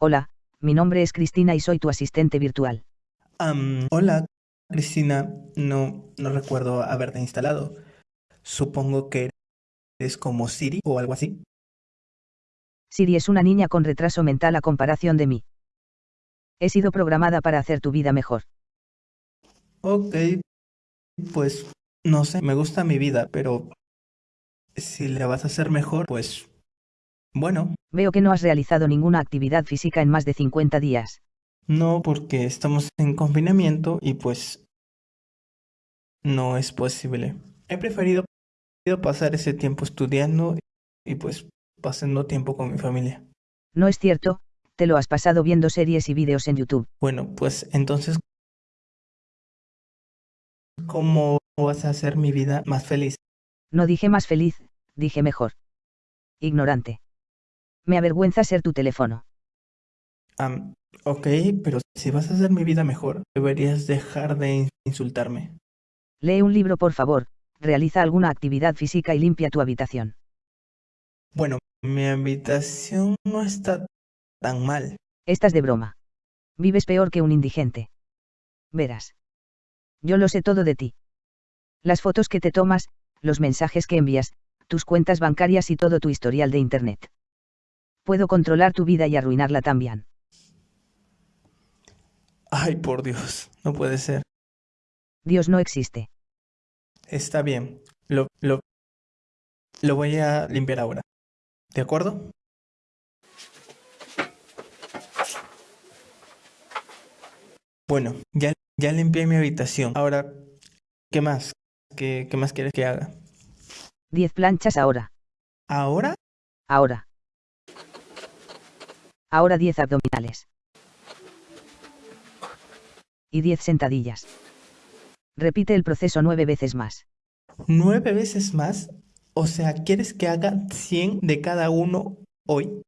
Hola, mi nombre es Cristina y soy tu asistente virtual. Hola, Cristina. No, no recuerdo haberte instalado. Supongo que eres como Siri o algo así. Siri es una niña con retraso mental a comparación de mí. He sido programada para hacer tu vida mejor. Ok, pues no sé, me gusta mi vida, pero si la vas a hacer mejor, pues bueno, Veo que no has realizado ninguna actividad física en más de 50 días. no porque estamos en confinamiento y pues no es posible. He preferido pasar ese tiempo estudiando y pues pasando tiempo con mi familia. No es cierto, te lo has pasado viendo series y vídeos en YouTube. Bueno, pues entonces, ¿cómo vas a hacer mi vida más feliz? No dije más feliz, dije mejor. Ignorante. Me avergüenza ser tu teléfono. Am, ok, pero si vas a hacer mi vida mejor, deberías dejar de in- insultarme. Lee un libro por favor, realiza alguna actividad física y limpia tu habitación. Bueno, mi habitación no está tan mal. Estás de broma. Vives peor que un indigente. Verás. Yo lo sé todo de ti. Las fotos que te tomas, los mensajes que envías, tus cuentas bancarias y todo tu historial de Internet. Puedo controlar tu vida y arruinarla también. Ay, por Dios, no puede ser. Dios no existe. Está bien, lo, lo, lo voy a limpiar ahora. ¿De acuerdo? Bueno, ya, ya limpié mi habitación. Ahora, ¿qué más? ¿Qué, qué más quieres que haga? 10 planchas ahora. ¿Ahora? Ahora. Ahora 10 abdominales. Y 10 sentadillas. Repite el proceso nueve veces más. ¿Nueve veces más? O sea, ¿quieres que haga 100 de cada uno hoy?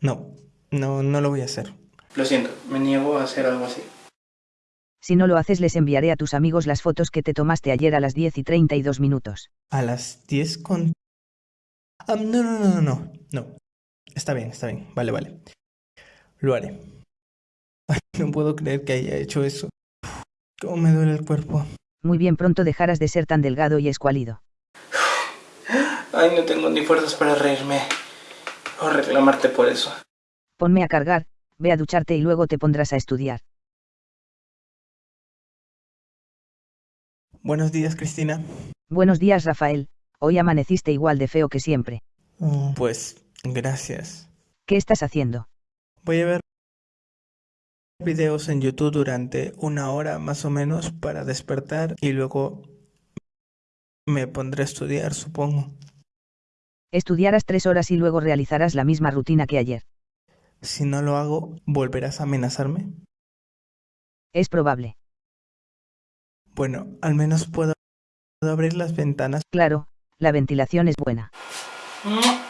No, no, no lo voy a hacer. Lo siento, me niego a hacer algo así. Si no lo haces les enviaré a tus amigos las fotos que te tomaste ayer a las 10 y 32 minutos. A las 10 con... Ah, no, no, no, no, no. Está bien, está bien. Vale, vale. Lo haré. Ay, no puedo creer que haya hecho eso. Cómo me duele el cuerpo. Muy bien pronto dejarás de ser tan delgado y escuálido. Ay, no tengo ni fuerzas para reírme o reclamarte por eso. Ponme a cargar, ve a ducharte y luego te pondrás a estudiar. Buenos días, Cristina. Buenos días Rafael, hoy amaneciste igual de feo que siempre. Pues, gracias. ¿Qué estás haciendo? Voy a ver videos en YouTube durante una hora más o menos para despertar y luego me pondré a estudiar, supongo. Estudiarás tres horas y luego realizarás la misma rutina que ayer. Si no lo hago, ¿volverás a amenazarme? Es probable. Bueno, al menos puedo abrir las ventanas. Claro, la ventilación es buena. Mm.